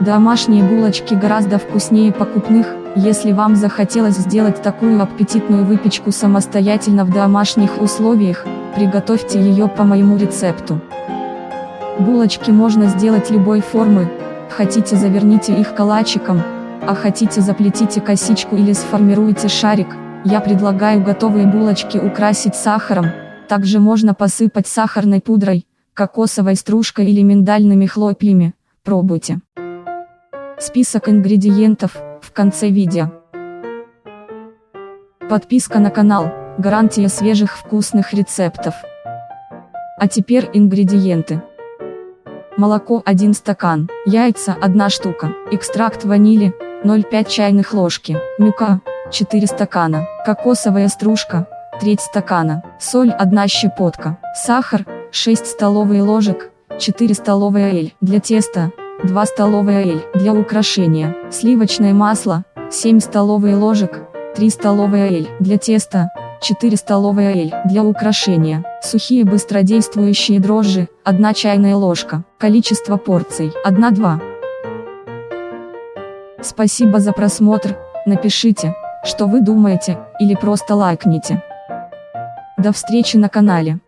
Домашние булочки гораздо вкуснее покупных, если вам захотелось сделать такую аппетитную выпечку самостоятельно в домашних условиях, приготовьте ее по моему рецепту. Булочки можно сделать любой формы, хотите заверните их калачиком, а хотите заплетите косичку или сформируйте шарик, я предлагаю готовые булочки украсить сахаром, также можно посыпать сахарной пудрой, кокосовой стружкой или миндальными хлопьями, пробуйте. Список ингредиентов – в конце видео. Подписка на канал, гарантия свежих вкусных рецептов. А теперь ингредиенты. Молоко 1 стакан, яйца 1 штука, экстракт ванили 0,5 чайных ложки, мука 4 стакана, кокосовая стружка треть стакана, соль 1 щепотка, сахар 6 столовые ложек, 4 столовые эль для теста 2 столовые эль для украшения, сливочное масло, 7 столовые ложек, 3 столовые эль для теста, 4 столовые эль для украшения, сухие быстродействующие дрожжи, 1 чайная ложка, количество порций, 1-2. Спасибо за просмотр, напишите, что вы думаете, или просто лайкните. До встречи на канале.